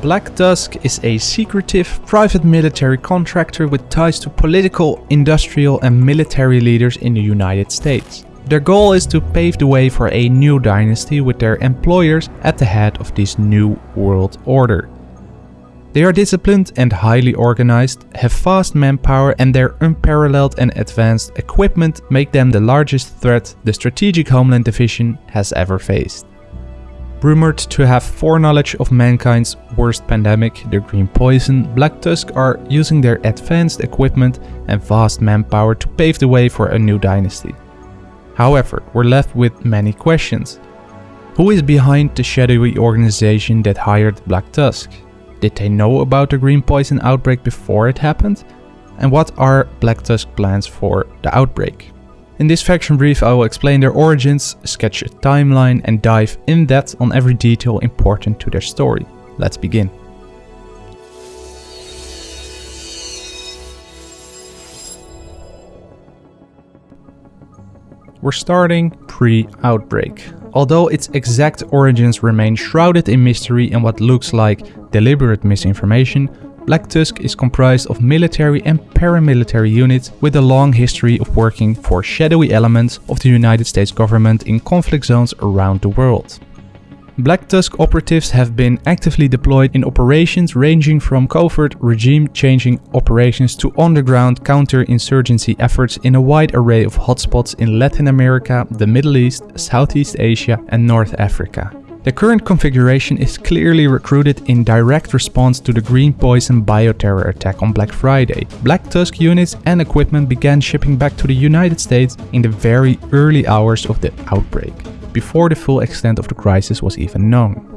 Black Tusk is a secretive private military contractor with ties to political, industrial and military leaders in the United States. Their goal is to pave the way for a new dynasty with their employers at the head of this new world order. They are disciplined and highly organized, have fast manpower and their unparalleled and advanced equipment make them the largest threat the Strategic Homeland Division has ever faced. Rumored to have foreknowledge of mankind's worst pandemic, the Green Poison, Black Tusk are using their advanced equipment and vast manpower to pave the way for a new dynasty. However, we're left with many questions. Who is behind the shadowy organization that hired Black Tusk? Did they know about the Green Poison outbreak before it happened? And what are Black Tusk plans for the outbreak? In this faction brief I will explain their origins, sketch a timeline and dive in depth on every detail important to their story. Let's begin. We're starting pre-outbreak. Although its exact origins remain shrouded in mystery and what looks like deliberate misinformation, Black Tusk is comprised of military and paramilitary units with a long history of working for shadowy elements of the United States government in conflict zones around the world. Black Tusk operatives have been actively deployed in operations ranging from covert regime-changing operations to underground counter-insurgency efforts in a wide array of hotspots in Latin America, the Middle East, Southeast Asia and North Africa. The current configuration is clearly recruited in direct response to the Green Poison bioterror attack on Black Friday. Black Tusk units and equipment began shipping back to the United States in the very early hours of the outbreak, before the full extent of the crisis was even known.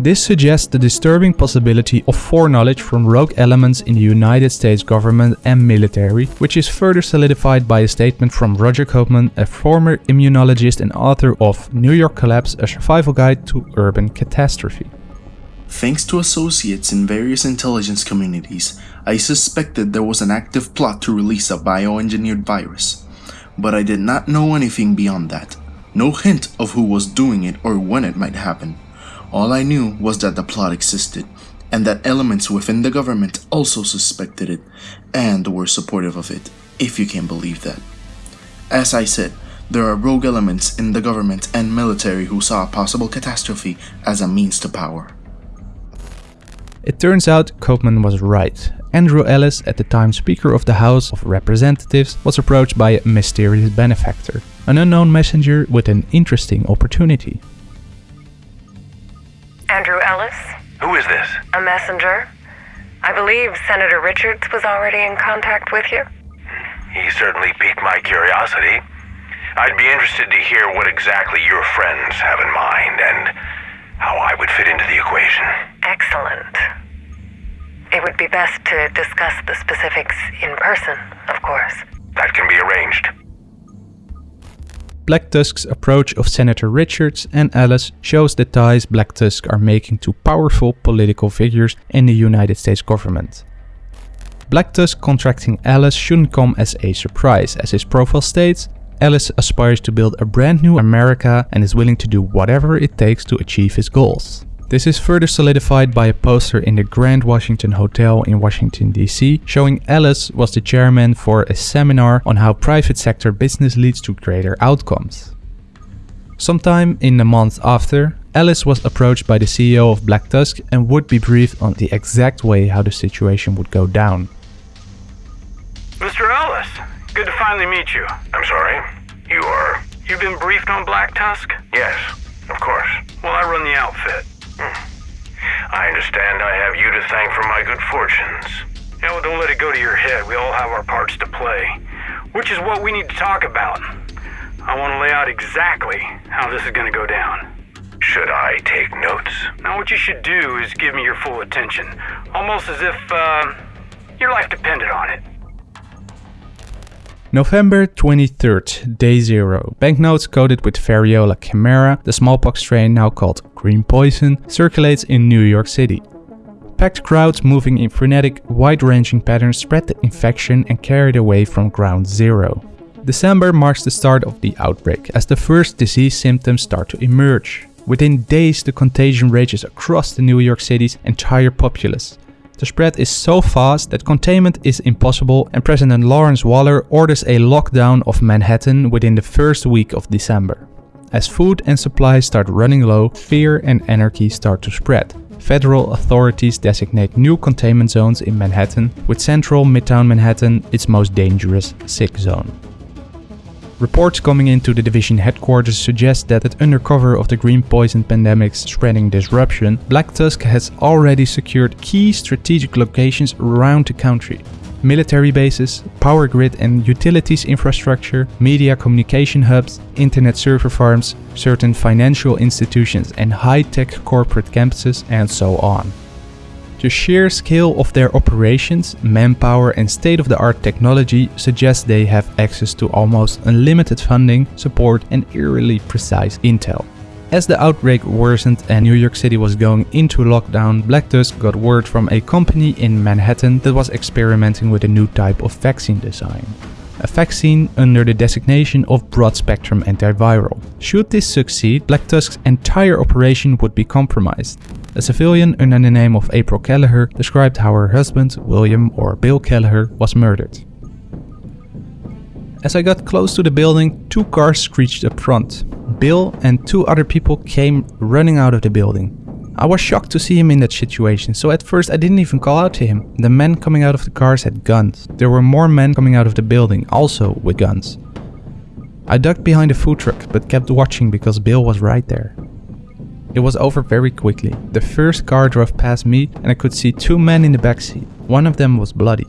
This suggests the disturbing possibility of foreknowledge from rogue elements in the United States government and military, which is further solidified by a statement from Roger Koopman, a former immunologist and author of New York Collapse, a survival guide to urban catastrophe. Thanks to associates in various intelligence communities, I suspected there was an active plot to release a bioengineered virus. But I did not know anything beyond that. No hint of who was doing it or when it might happen. All I knew was that the plot existed, and that elements within the government also suspected it, and were supportive of it, if you can believe that. As I said, there are rogue elements in the government and military who saw a possible catastrophe as a means to power. It turns out Koopman was right. Andrew Ellis, at the time Speaker of the House of Representatives, was approached by a mysterious benefactor, an unknown messenger with an interesting opportunity. Andrew Ellis, Who is this? a messenger. I believe Senator Richards was already in contact with you. He certainly piqued my curiosity. I'd be interested to hear what exactly your friends have in mind and how I would fit into the equation. Excellent. It would be best to discuss the specifics in person, of course. That can be arranged. Black Tusk's approach of Senator Richards and Ellis shows the ties Black Tusk are making to powerful political figures in the United States government. Black Tusk contracting Ellis shouldn't come as a surprise, as his profile states, Ellis aspires to build a brand new America and is willing to do whatever it takes to achieve his goals. This is further solidified by a poster in the Grand Washington Hotel in Washington DC showing Ellis was the chairman for a seminar on how private sector business leads to greater outcomes. Sometime in the month after, Ellis was approached by the CEO of Black Tusk and would be briefed on the exact way how the situation would go down. Mr. Ellis, good to finally meet you. I'm sorry? You are. You've been briefed on Black Tusk? Yes, of course. Well, I run the outfit. I understand I have you to thank for my good fortunes. Yeah, well, don't let it go to your head. We all have our parts to play. Which is what we need to talk about. I want to lay out exactly how this is going to go down. Should I take notes? Now, what you should do is give me your full attention. Almost as if, uh, your life depended on it. November 23rd, day 0. Banknotes coated with variola chimera, the smallpox strain now called green poison, circulates in New York City. Packed crowds moving in frenetic, wide-ranging patterns spread the infection and carried away from ground zero. December marks the start of the outbreak, as the first disease symptoms start to emerge. Within days, the contagion rages across the New York City's entire populace. The spread is so fast that containment is impossible and President Lawrence Waller orders a lockdown of Manhattan within the first week of December. As food and supplies start running low, fear and anarchy start to spread. Federal authorities designate new containment zones in Manhattan, with central Midtown Manhattan its most dangerous sick zone. Reports coming into the division headquarters suggest that under cover of the green poison pandemic's spreading disruption, Black Tusk has already secured key strategic locations around the country. Military bases, power grid and utilities infrastructure, media communication hubs, internet server farms, certain financial institutions and high-tech corporate campuses and so on. The sheer scale of their operations, manpower and state-of-the-art technology suggests they have access to almost unlimited funding, support and eerily precise intel. As the outbreak worsened and New York City was going into lockdown, Black Tusk got word from a company in Manhattan that was experimenting with a new type of vaccine design. A vaccine under the designation of broad-spectrum antiviral. Should this succeed, Black Tusk's entire operation would be compromised. A civilian under the name of April Kelleher described how her husband, William or Bill Kelleher, was murdered. As I got close to the building, two cars screeched up front. Bill and two other people came running out of the building. I was shocked to see him in that situation, so at first I didn't even call out to him. The men coming out of the cars had guns. There were more men coming out of the building, also with guns. I ducked behind a food truck, but kept watching because Bill was right there. It was over very quickly. The first car drove past me and I could see two men in the backseat. One of them was bloody.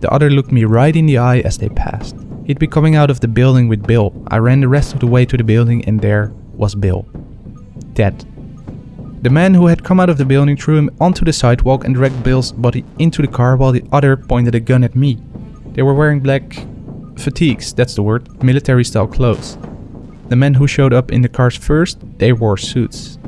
The other looked me right in the eye as they passed. He'd be coming out of the building with Bill. I ran the rest of the way to the building and there was Bill. Dead. The man who had come out of the building threw him onto the sidewalk and dragged Bill's body into the car while the other pointed a gun at me. They were wearing black fatigues, that's the word, military style clothes. The men who showed up in the cars first, they wore suits.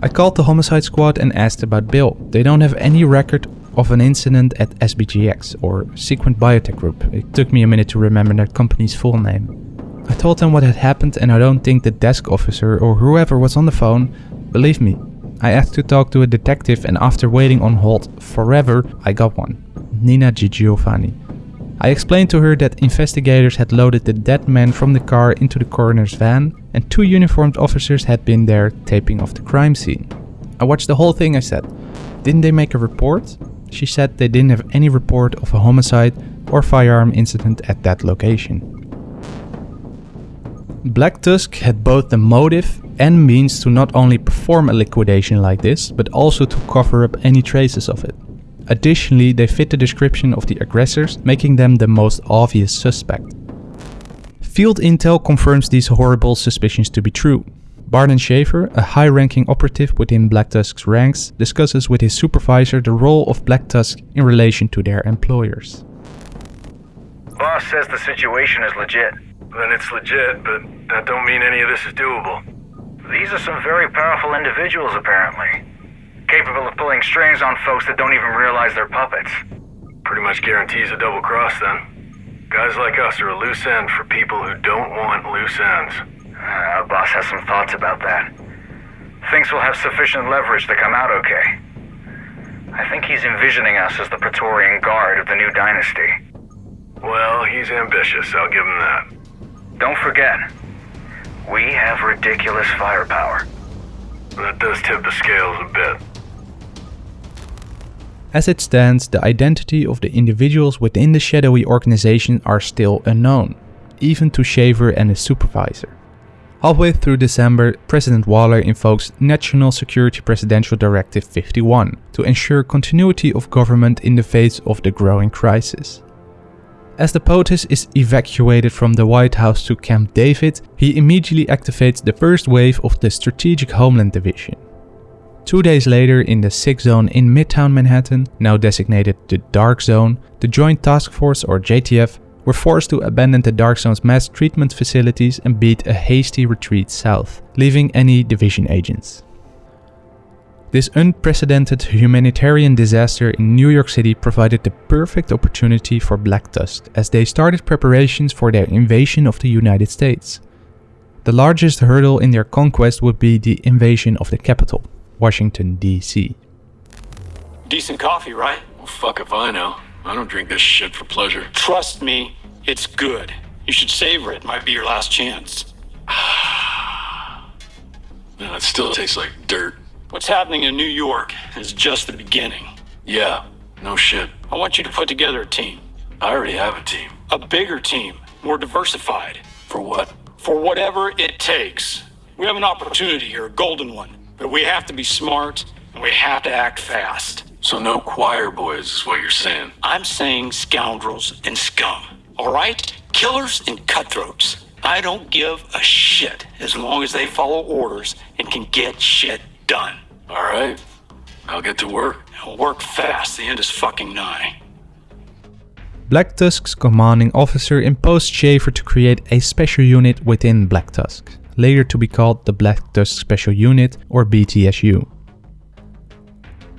I called the homicide squad and asked about Bill. They don't have any record of an incident at SBGX or Sequent Biotech Group. It took me a minute to remember that company's full name. I told them what had happened and I don't think the desk officer or whoever was on the phone believed me. I asked to talk to a detective and after waiting on hold forever, I got one. Nina Giovanni. I explained to her that investigators had loaded the dead man from the car into the coroner's van and two uniformed officers had been there taping off the crime scene. I watched the whole thing I said. Didn't they make a report? She said they didn't have any report of a homicide or firearm incident at that location. Black Tusk had both the motive and means to not only perform a liquidation like this, but also to cover up any traces of it. Additionally, they fit the description of the aggressors, making them the most obvious suspect. Field intel confirms these horrible suspicions to be true. Barton Schaefer, a high-ranking operative within Black Tusk's ranks, discusses with his supervisor the role of Black Tusk in relation to their employers. Boss says the situation is legit. Then it's legit, but that don't mean any of this is doable. These are some very powerful individuals, apparently. Capable of pulling strings on folks that don't even realize they're puppets. Pretty much guarantees a double cross, then. Guys like us are a loose end for people who don't want loose ends. Uh, our boss has some thoughts about that. Thinks we'll have sufficient leverage to come out okay. I think he's envisioning us as the Praetorian Guard of the new dynasty. Well, he's ambitious, I'll give him that. Don't forget, we have ridiculous firepower. That does tip the scales a bit. As it stands, the identity of the individuals within the shadowy organization are still unknown, even to Schaefer and his supervisor. Halfway through December, President Waller invokes National Security Presidential Directive 51 to ensure continuity of government in the face of the growing crisis. As the POTUS is evacuated from the White House to Camp David, he immediately activates the first wave of the Strategic Homeland Division. Two days later, in the Sick Zone in Midtown Manhattan, now designated the Dark Zone, the Joint Task Force or JTF were forced to abandon the Dark Zone's mass treatment facilities and beat a hasty retreat south, leaving any division agents. This unprecedented humanitarian disaster in New York City provided the perfect opportunity for Black Tusk as they started preparations for their invasion of the United States. The largest hurdle in their conquest would be the invasion of the capital, Washington, D.C. Decent coffee, right? Well, fuck if I know. I don't drink this shit for pleasure. Trust me, it's good. You should savor it. Might be your last chance. No, it still tastes like dirt. What's happening in New York is just the beginning. Yeah, no shit. I want you to put together a team. I already have a team. A bigger team, more diversified. For what? For whatever it takes. We have an opportunity here, a golden one. But we have to be smart and we have to act fast. So no choir boys is what you're saying. I'm saying scoundrels and scum. All right? Killers and cutthroats. I don't give a shit as long as they follow orders and can get shit done. All right. I'll get to work. Now work fast. The end is fucking nigh. Black Tusk's commanding officer imposed Schaefer to create a special unit within Black Tusk, later to be called the Black Tusk Special Unit or BTSU.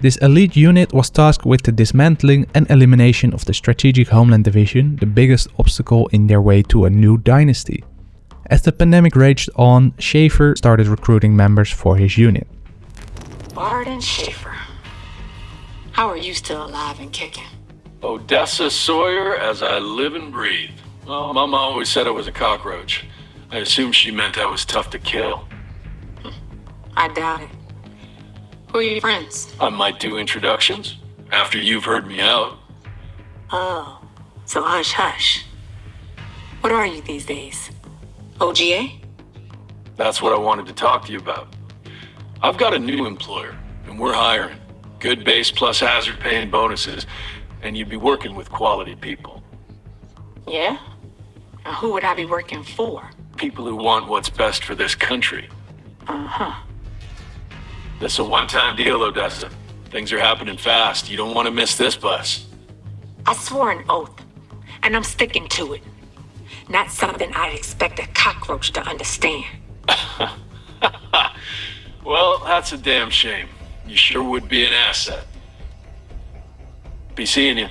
This elite unit was tasked with the dismantling and elimination of the Strategic Homeland Division, the biggest obstacle in their way to a new dynasty. As the pandemic raged on, Schaefer started recruiting members for his unit. Barton Schaefer. How are you still alive and kicking? Odessa Sawyer as I live and breathe. Well, Mama always said I was a cockroach. I assumed she meant I was tough to kill. I doubt it. Who are your friends? I might do introductions after you've heard me out. Oh, so hush hush. What are you these days? OGA? That's what I wanted to talk to you about. I've got a new employer, and we're hiring. Good base plus hazard pay and bonuses, and you'd be working with quality people. Yeah? Now who would I be working for? People who want what's best for this country. Uh-huh. This is a one-time deal, Odessa. Things are happening fast. You don't want to miss this bus. I swore an oath, and I'm sticking to it. Not something I'd expect a cockroach to understand. Well, that's a damn shame. You sure would be an asset. Be seeing you.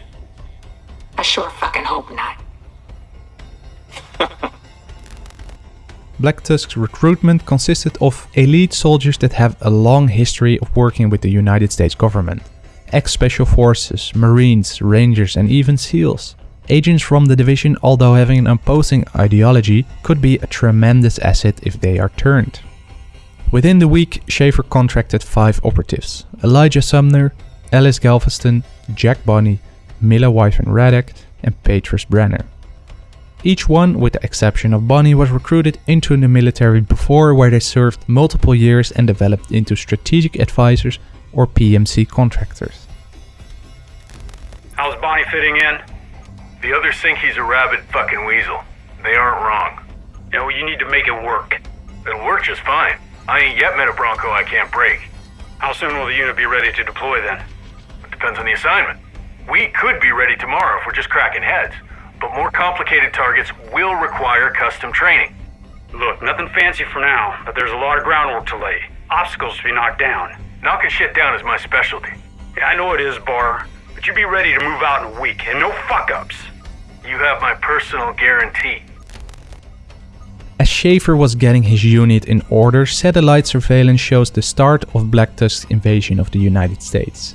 I sure fucking hope not. Black Tusk's recruitment consisted of elite soldiers that have a long history of working with the United States government. Ex-special forces, marines, rangers and even SEALs. Agents from the division, although having an opposing ideology, could be a tremendous asset if they are turned. Within the week, Schaefer contracted five operatives. Elijah Sumner, Alice Galveston, Jack Bonney, Mila Wyvern Radek and Petrus Brenner. Each one, with the exception of Bonnie, was recruited into the military before where they served multiple years and developed into strategic advisors or PMC contractors. How's Bonnie fitting in? The others think he's a rabid fucking weasel. They aren't wrong. You know, you need to make it work. It'll work just fine. I ain't yet met a Bronco I can't break. How soon will the unit be ready to deploy then? It depends on the assignment. We could be ready tomorrow if we're just cracking heads, but more complicated targets will require custom training. Look, nothing fancy for now, but there's a lot of groundwork to lay. Obstacles to be knocked down. Knocking shit down is my specialty. Yeah, I know it is, Bar, but you be ready to move out in a week, and no fuck-ups. You have my personal guarantee. As Schaefer was getting his unit in order, satellite surveillance shows the start of Black Tusk's invasion of the United States.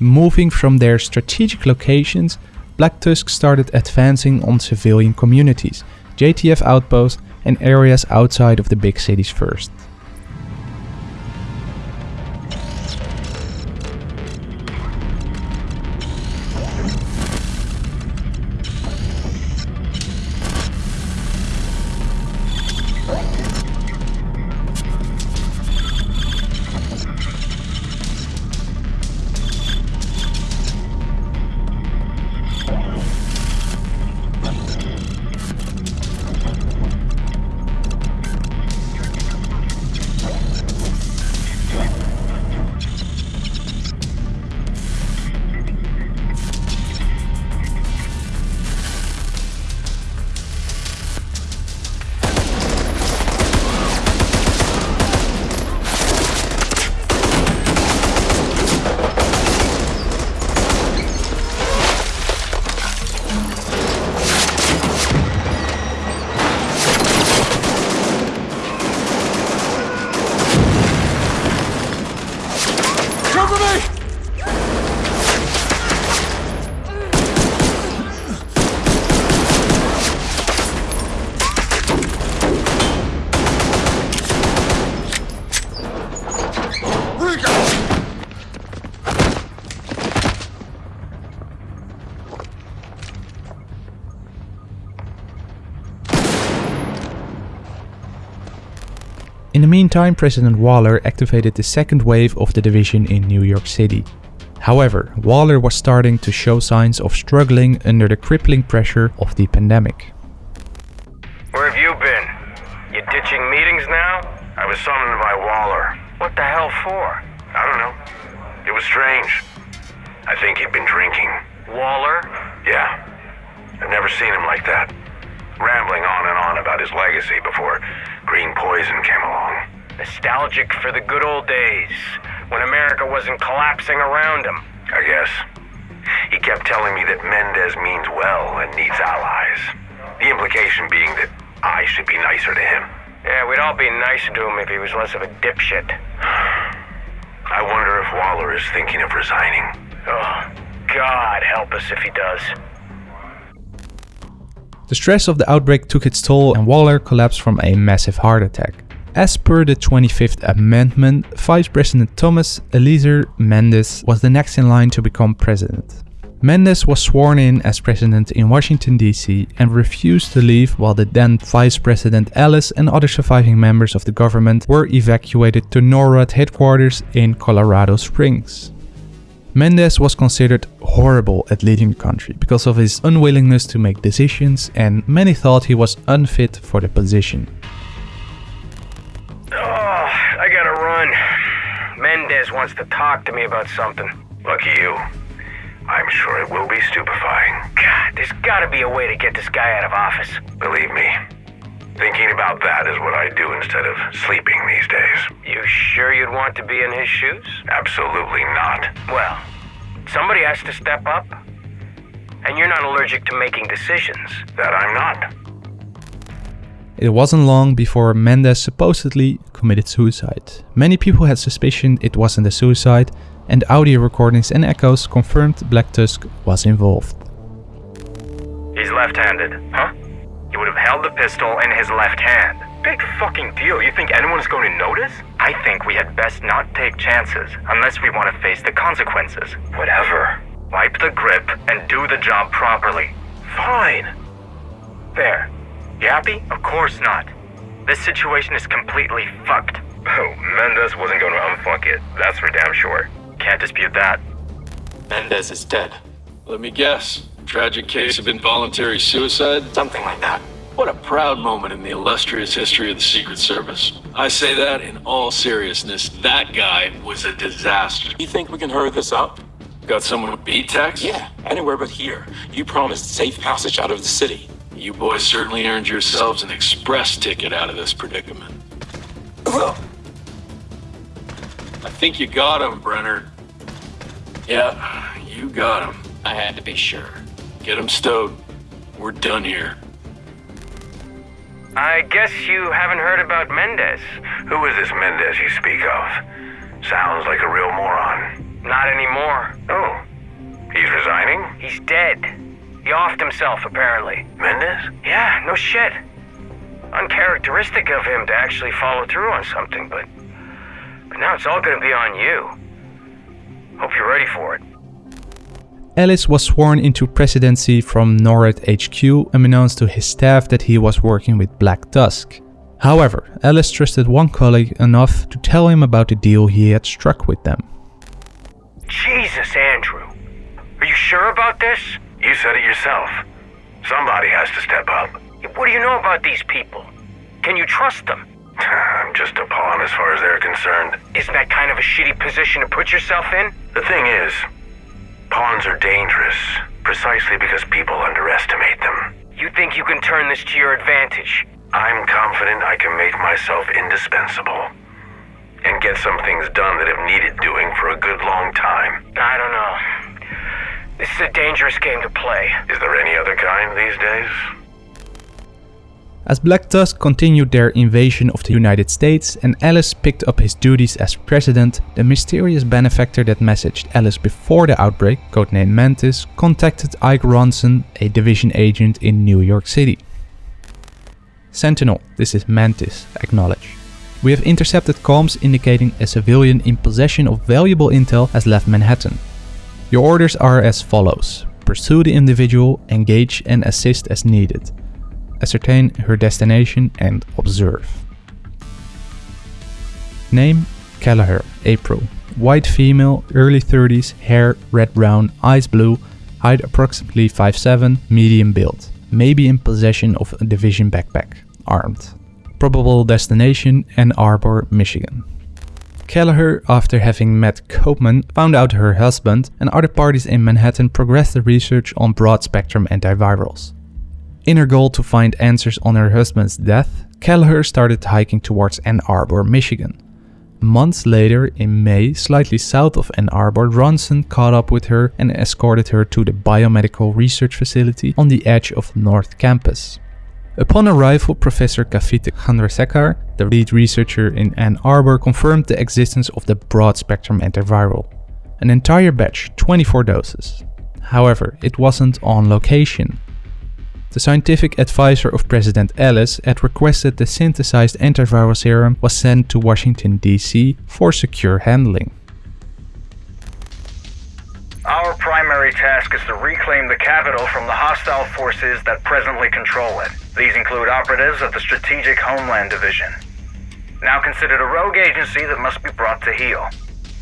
Moving from their strategic locations, Black Tusk started advancing on civilian communities, JTF outposts and areas outside of the big cities first. Meantime, President Waller activated the second wave of the division in New York City. However, Waller was starting to show signs of struggling under the crippling pressure of the pandemic. Where have you been? You ditching meetings now? I was summoned by Waller. What the hell for? I don't know. It was strange. I think he'd been drinking. Waller? Yeah. I've never seen him like that. Rambling on and on about his legacy before green poison came along. Nostalgic for the good old days, when America wasn't collapsing around him. I guess. He kept telling me that Mendez means well and needs allies. The implication being that I should be nicer to him. Yeah, we'd all be nicer to him if he was less of a dipshit. I wonder if Waller is thinking of resigning. Oh, God help us if he does. The stress of the outbreak took its toll and Waller collapsed from a massive heart attack. As per the 25th Amendment, Vice President Thomas Eliezer Mendes was the next in line to become president. Mendes was sworn in as president in Washington DC and refused to leave while the then Vice President Ellis and other surviving members of the government were evacuated to NORAD headquarters in Colorado Springs. Mendes was considered horrible at leading the country because of his unwillingness to make decisions and many thought he was unfit for the position. Oh, I gotta run. Mendez wants to talk to me about something. Lucky you. I'm sure it will be stupefying. God, there's gotta be a way to get this guy out of office. Believe me, thinking about that is what I do instead of sleeping these days. You sure you'd want to be in his shoes? Absolutely not. Well, somebody has to step up. And you're not allergic to making decisions. That I'm not. It wasn't long before Mendes supposedly committed suicide. Many people had suspicion it wasn't a suicide, and audio recordings and echoes confirmed Black Tusk was involved. He's left-handed. Huh? He would have held the pistol in his left hand. Big fucking deal. You think anyone's going to notice? I think we had best not take chances unless we want to face the consequences. Whatever. Wipe the grip and do the job properly. Fine. There. You happy? Of course not. This situation is completely fucked. Oh, Mendez wasn't going to unfuck it. That's for damn sure. Can't dispute that. Mendez is dead. Let me guess. Tragic case of involuntary suicide? Something like that. What a proud moment in the illustrious history of the Secret Service. I say that in all seriousness. That guy was a disaster. You think we can hurry this up? Got someone with beat tax? Yeah, anywhere but here. You promised safe passage out of the city. You boys certainly earned yourselves an express ticket out of this predicament. I think you got him, Brenner. Yeah, you got him. I had to be sure. Get him stowed. We're done here. I guess you haven't heard about Mendez. Who is this Mendez you speak of? Sounds like a real moron. Not anymore. Oh, he's resigning? He's dead. He offed himself, apparently. Mendez? Yeah, no shit. Uncharacteristic of him to actually follow through on something, but. But now it's all gonna be on you. Hope you're ready for it. Ellis was sworn into presidency from NORAD HQ and announced to his staff that he was working with Black Tusk. However, Ellis trusted one colleague enough to tell him about the deal he had struck with them. Jesus, Andrew. Are you sure about this? You said it yourself. Somebody has to step up. What do you know about these people? Can you trust them? I'm just a pawn as far as they're concerned. Isn't that kind of a shitty position to put yourself in? The thing is, pawns are dangerous precisely because people underestimate them. You think you can turn this to your advantage? I'm confident I can make myself indispensable and get some things done that have needed doing for a good long time. I don't know. This is a dangerous game to play. Is there any other kind these days? As Black Tusk continued their invasion of the United States and Ellis picked up his duties as president, the mysterious benefactor that messaged Ellis before the outbreak, codenamed Mantis, contacted Ike Ronson, a division agent in New York City. Sentinel, this is Mantis, acknowledge. We have intercepted comms indicating a civilian in possession of valuable intel has left Manhattan. Your orders are as follows. Pursue the individual, engage and assist as needed ascertain her destination and observe. Name? Kelleher, April. White female, early 30s, hair red-brown, eyes blue, height approximately 5'7", medium build. May be in possession of a division backpack, armed. Probable destination Ann Arbor, Michigan. Kelleher, after having met Koopman, found out her husband and other parties in Manhattan progressed the research on broad-spectrum antivirals. In her goal to find answers on her husband's death, Kelleher started hiking towards Ann Arbor, Michigan. Months later, in May, slightly south of Ann Arbor, Ronson caught up with her and escorted her to the biomedical research facility on the edge of North Campus. Upon arrival, Professor Kavita Chandrasekhar, the lead researcher in Ann Arbor, confirmed the existence of the broad-spectrum antiviral. An entire batch, 24 doses. However, it wasn't on location. The scientific advisor of President Ellis had requested the synthesized antiviral serum was sent to Washington DC for secure handling. Our primary task is to reclaim the capital from the hostile forces that presently control it. These include operatives of the Strategic Homeland Division, now considered a rogue agency that must be brought to heel.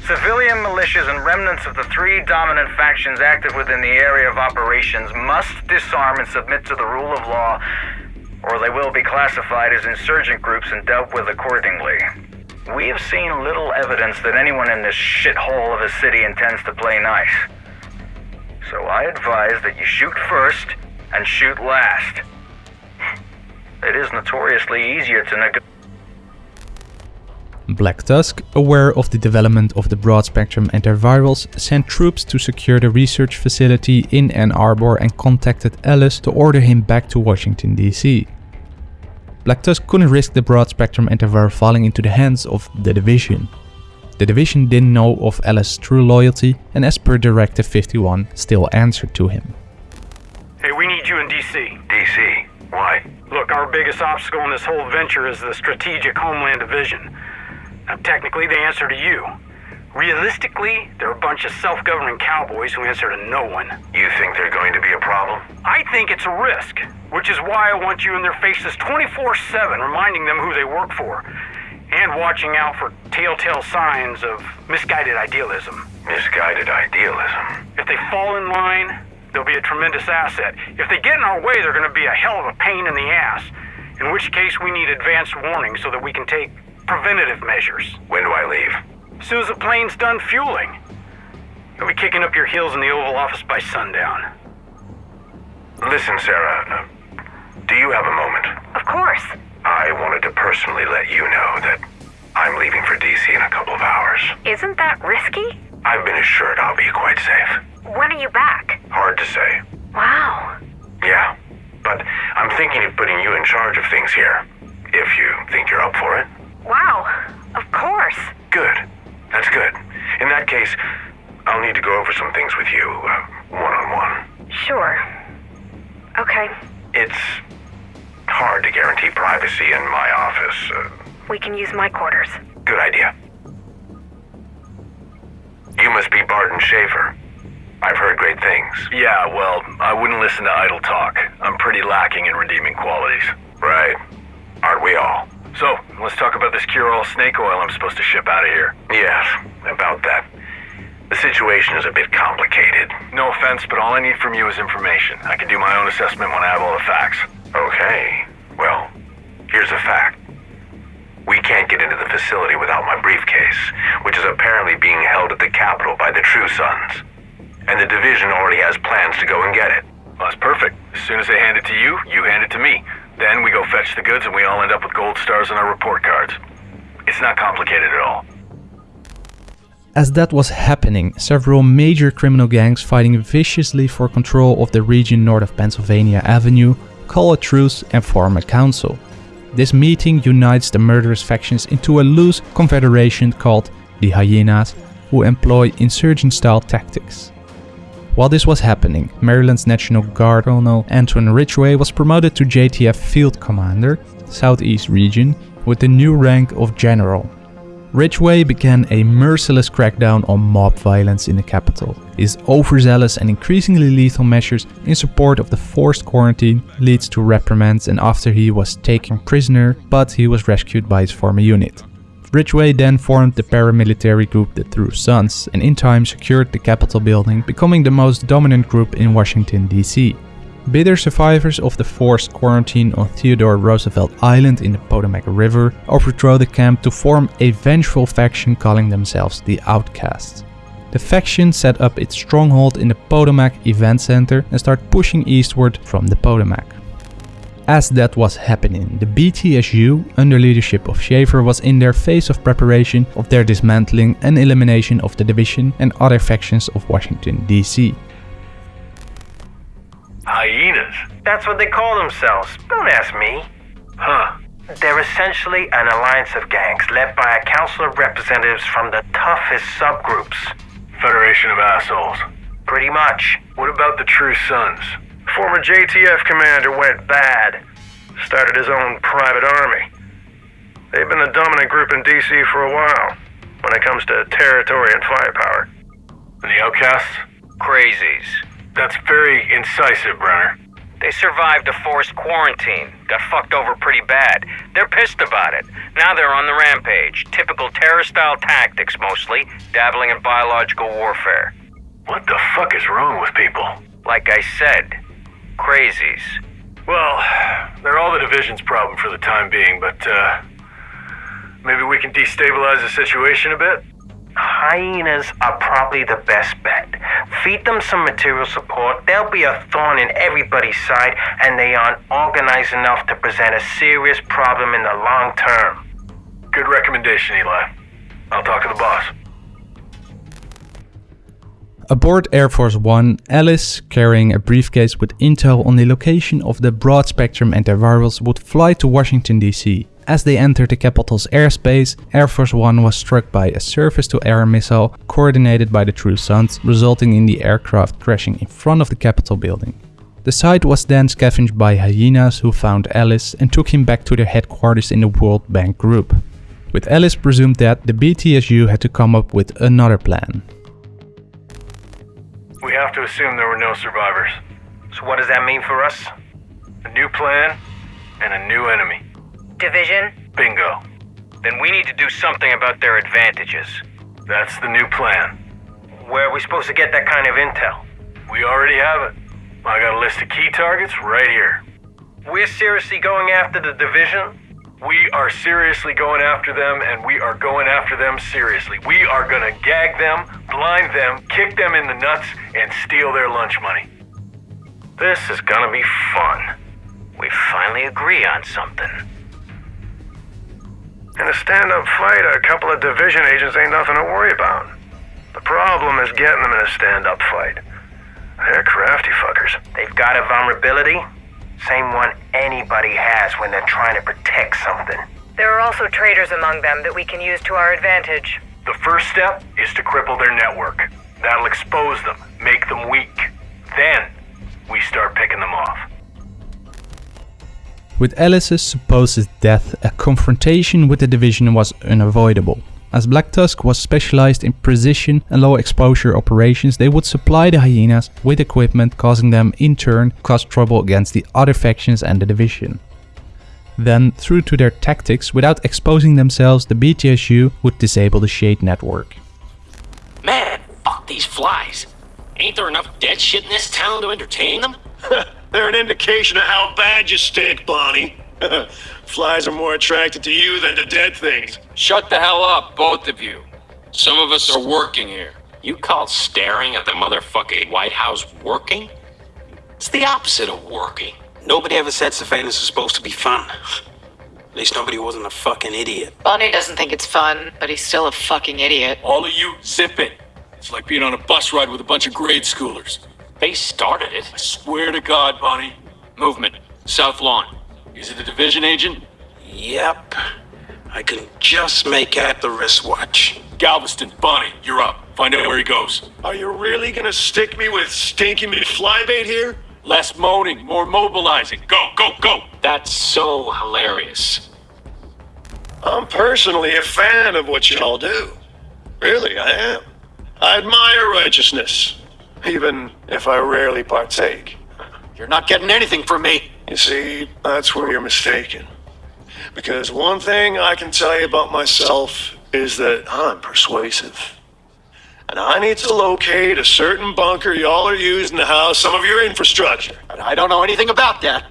Civilian militias and remnants of the three dominant factions active within the area of operations must disarm and submit to the rule of law, or they will be classified as insurgent groups and dealt with accordingly. We have seen little evidence that anyone in this shithole of a city intends to play nice. So I advise that you shoot first and shoot last. It is notoriously easier to negotiate. Black Tusk, aware of the development of the broad-spectrum antivirals, sent troops to secure the research facility in Ann Arbor and contacted Ellis to order him back to Washington DC. Black Tusk couldn't risk the broad-spectrum antiviral falling into the hands of the Division. The Division didn't know of Ellis' true loyalty and as per Directive 51 still answered to him. Hey, we need you in DC. DC? Why? Look, our biggest obstacle in this whole venture is the Strategic Homeland Division. Now, technically, they answer to you. Realistically, they're a bunch of self-governing cowboys who answer to no one. You think they're going to be a problem? I think it's a risk, which is why I want you in their faces 24-7, reminding them who they work for, and watching out for telltale signs of misguided idealism. Misguided idealism. If they fall in line, they'll be a tremendous asset. If they get in our way, they're going to be a hell of a pain in the ass, in which case we need advanced warning so that we can take preventative measures. When do I leave? As soon as the plane's done fueling. You'll be kicking up your heels in the Oval Office by sundown. Listen, Sarah. Uh, do you have a moment? Of course. I wanted to personally let you know that I'm leaving for DC in a couple of hours. Isn't that risky? I've been assured I'll be quite safe. When are you back? Hard to say. Wow. Yeah, but I'm thinking of putting you in charge of things here. If you think you're up for it. Wow. Of course. Good. That's good. In that case, I'll need to go over some things with you, uh, one-on-one. Sure. Okay. It's hard to guarantee privacy in my office. Uh, We can use my quarters. good idea. You must be Barton Schaefer. I've heard great things. Yeah, well, I wouldn't listen to idle talk. I'm pretty lacking in redeeming qualities. Right. Aren't we all? So, let's talk about this cure-all snake oil I'm supposed to ship out of here. Yes, about that. The situation is a bit complicated. No offense, but all I need from you is information. I can do my own assessment when I have all the facts. Okay. Well, here's a fact. We can't get into the facility without my briefcase, which is apparently being held at the Capitol by the True Sons. And the division already has plans to go and get it. Well, that's perfect. As soon as they hand it to you, you hand it to me. Then we go fetch the goods and we all end up with gold stars on our report cards. It's not complicated at all. As that was happening, several major criminal gangs fighting viciously for control of the region north of Pennsylvania Avenue call a truce and form a council. This meeting unites the murderous factions into a loose confederation called the Hyenas, who employ insurgent-style tactics. While this was happening, Maryland's National Guard Colonel Antoine Ridgway was promoted to JTF Field Commander, Southeast Region, with the new rank of General. Ridgway began a merciless crackdown on mob violence in the capital. His overzealous and increasingly lethal measures in support of the forced quarantine leads to reprimands and after he was taken prisoner, but he was rescued by his former unit. Ridgway then formed the paramilitary group the True Sons and in time secured the Capitol building, becoming the most dominant group in Washington DC. Bitter survivors of the forced quarantine on Theodore Roosevelt Island in the Potomac River overthrow the camp to form a vengeful faction calling themselves the Outcasts. The faction set up its stronghold in the Potomac Event Center and start pushing eastward from the Potomac. As that was happening, the BTSU, under leadership of Schaefer, was in their phase of preparation of their dismantling and elimination of the division and other factions of Washington, D.C. Hyenas? That's what they call themselves. Don't ask me. Huh. They're essentially an alliance of gangs led by a council of representatives from the toughest subgroups. Federation of assholes. Pretty much. What about the True Sons? Former JTF commander went bad. Started his own private army. They've been the dominant group in DC for a while when it comes to territory and firepower. And the outcasts? Crazies. That's very incisive, Brenner. They survived a forced quarantine, got fucked over pretty bad. They're pissed about it. Now they're on the rampage. Typical terror style tactics mostly, dabbling in biological warfare. What the fuck is wrong with people? Like I said, crazies. Well, they're all the division's problem for the time being, but, uh. Maybe we can destabilize the situation a bit? Hyenas are probably the best bet. Feed them some material support, they'll be a thorn in everybody's side, and they aren't organized enough to present a serious problem in the long term. Good recommendation, Eli. I'll talk to the boss. Aboard Air Force One, Alice, carrying a briefcase with intel on the location of the broad spectrum antivirals, would fly to Washington DC. As they entered the capital's airspace, Air Force One was struck by a surface-to-air missile coordinated by the True Sons, resulting in the aircraft crashing in front of the Capitol building. The site was then scavenged by hyenas who found Alice and took him back to their headquarters in the World Bank Group. With Alice presumed dead, the BTSU had to come up with another plan. We have to assume there were no survivors. So what does that mean for us? A new plan and a new enemy. Division? Bingo. Then we need to do something about their advantages. That's the new plan. Where are we supposed to get that kind of intel? We already have it. I got a list of key targets right here. We're seriously going after the division? We are seriously going after them, and we are going after them seriously. We are gonna gag them, blind them, kick them in the nuts, and steal their lunch money. This is gonna be fun. We finally agree on something. In a stand-up fight, a couple of division agents ain't nothing to worry about. The problem is getting them in a stand-up fight. They're crafty fuckers. They've got a vulnerability, same one anybody has when they're trying to protect something. There are also traitors among them that we can use to our advantage. The first step is to cripple their network. That'll expose them, make them weak. Then, we start picking them off. With Alice's supposed death, a confrontation with the division was unavoidable. As Black Tusk was specialized in precision and low exposure operations, they would supply the hyenas with equipment, causing them in turn to cause trouble against the other factions and the division. Then, through to their tactics, without exposing themselves, the BTSU would disable the Shade network. Man, fuck these flies. Ain't there enough dead shit in this town to entertain them? They're an indication of how bad you stink, Bonnie. Flies are more attracted to you than to dead things. Shut the hell up, both of you. Some of us are working here. You call staring at the motherfucking White House working? It's the opposite of working. Nobody ever said surveillance was supposed to be fun. At least nobody wasn't a fucking idiot. Bonnie doesn't think it's fun, but he's still a fucking idiot. All of you, zip it. It's like being on a bus ride with a bunch of grade schoolers. They started it. I swear to God, Bonnie. Movement. South Lawn. Is it a division agent? Yep. I can just make out the wristwatch. Galveston, Bonnie, you're up. Find out where he goes. Are you really gonna stick me with stinking stinky McFlybait here? Less moaning, more mobilizing. Go, go, go! That's so hilarious. I'm personally a fan of what y'all do. Really, I am. I admire righteousness, even if I rarely partake. You're not getting anything from me. You see, that's where you're mistaken. Because one thing I can tell you about myself is that I'm persuasive. And I need to locate a certain bunker y'all are using to house some of your infrastructure. But I don't know anything about that.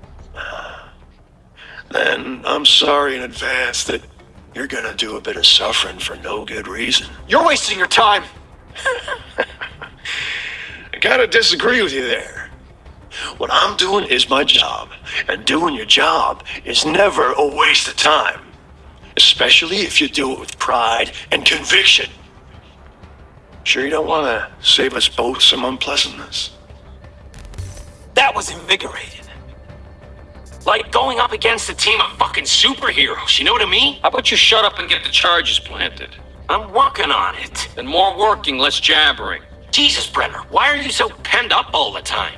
Then I'm sorry in advance that you're gonna do a bit of suffering for no good reason. You're wasting your time. I gotta disagree with you there. What I'm doing is my job, and doing your job is never a waste of time. Especially if you do it with pride and conviction. Sure you don't want to save us both some unpleasantness? That was invigorating. Like going up against a team of fucking superheroes, you know what I mean? How about you shut up and get the charges planted? I'm working on it. And more working, less jabbering. Jesus, Brenner, why are you so penned up all the time?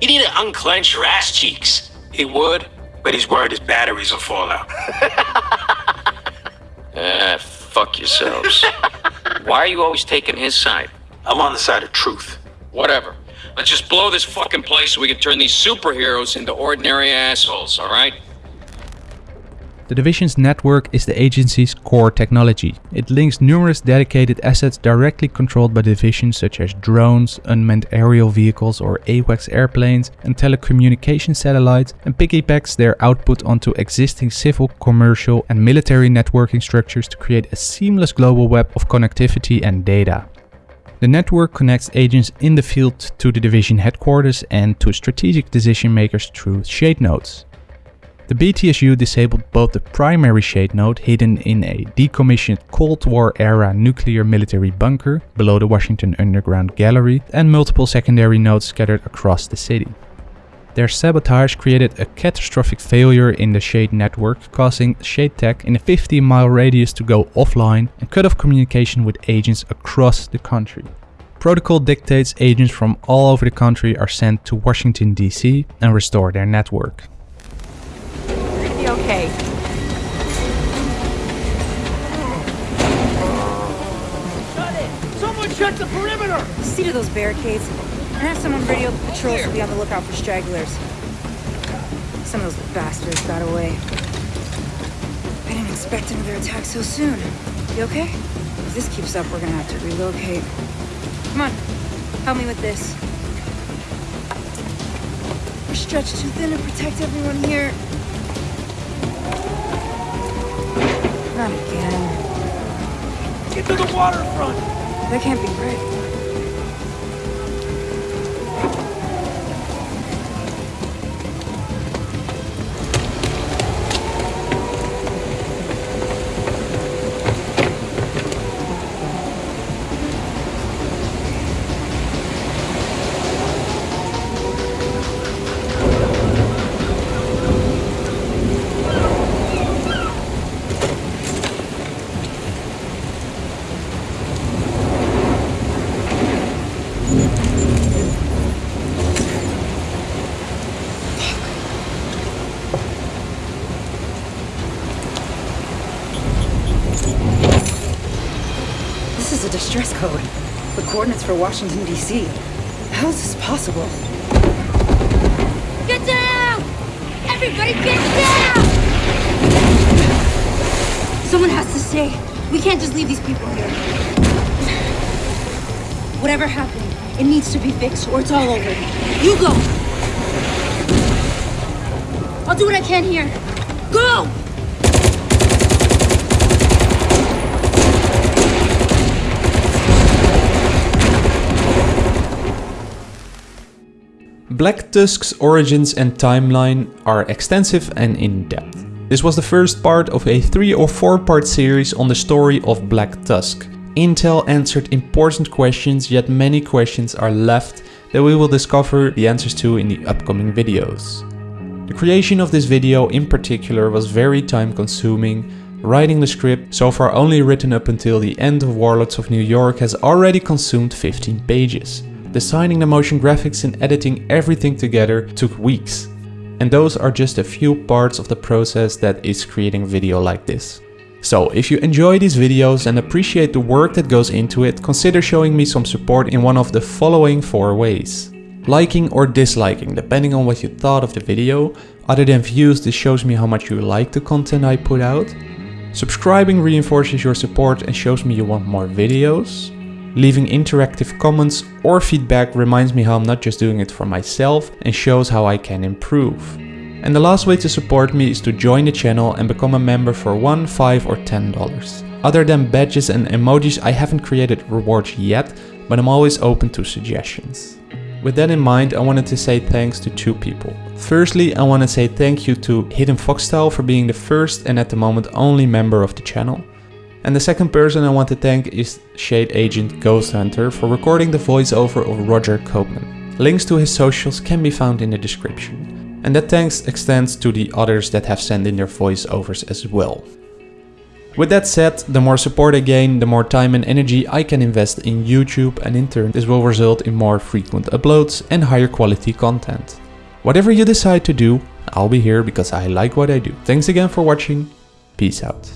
You need to unclench your ass cheeks. He would, but he's worried his batteries will fall out. Ah, fuck yourselves. Why are you always taking his side? I'm on the side of truth. Whatever. Let's just blow this fucking place so we can turn these superheroes into ordinary assholes, alright? The Division's network is the agency's core technology. It links numerous dedicated assets directly controlled by the Division such as drones, unmanned aerial vehicles or AWACS airplanes and telecommunication satellites and piggybacks their output onto existing civil, commercial and military networking structures to create a seamless global web of connectivity and data. The network connects agents in the field to the Division headquarters and to strategic decision makers through shade nodes. The BTSU disabled both the primary shade node hidden in a decommissioned Cold War era nuclear military bunker below the Washington Underground Gallery and multiple secondary nodes scattered across the city. Their sabotage created a catastrophic failure in the Shade network, causing Shade Tech in a 50 mile radius to go offline and cut off communication with agents across the country. Protocol dictates agents from all over the country are sent to Washington DC and restore their network. The perimeter! See to those barricades and have someone radio the patrols to be on the lookout for stragglers. Some of those bastards got away. I didn't expect another attack so soon. You okay? If this keeps up, we're gonna have to relocate. Come on, help me with this. We're stretched too thin to protect everyone here. Not again. Get to the waterfront! That can't be right. For Washington, D.C. How is this possible? Get down! Everybody get down! Someone has to stay. We can't just leave these people here. Whatever happened, it needs to be fixed or it's all over. You go! I'll do what I can here. Go! Black Tusk's origins and timeline are extensive and in-depth. This was the first part of a 3 or 4 part series on the story of Black Tusk. Intel answered important questions yet many questions are left that we will discover the answers to in the upcoming videos. The creation of this video in particular was very time consuming. Writing the script, so far only written up until the end of Warlords of New York, has already consumed 15 pages. Designing the motion graphics and editing everything together took weeks. And those are just a few parts of the process that is creating video like this. So if you enjoy these videos and appreciate the work that goes into it, consider showing me some support in one of the following four ways. Liking or disliking, depending on what you thought of the video, Other than views, this shows me how much you like the content I put out. Subscribing reinforces your support and shows me you want more videos. Leaving interactive comments or feedback reminds me how I'm not just doing it for myself and shows how I can improve. And the last way to support me is to join the channel and become a member for 1, 5 or 10 dollars. Other than badges and emojis I haven't created rewards yet, but I'm always open to suggestions. With that in mind, I wanted to say thanks to two people. Firstly, I want to say thank you to Hidden Foxstyle for being the first and at the moment only member of the channel. And the second person I want to thank is Shade Agent Ghost Hunter for recording the voiceover of Roger Koopman. Links to his socials can be found in the description. And that thanks extends to the others that have sent in their voiceovers as well. With that said, the more support I gain, the more time and energy I can invest in YouTube and in turn this will result in more frequent uploads and higher quality content. Whatever you decide to do, I'll be here because I like what I do. Thanks again for watching, peace out.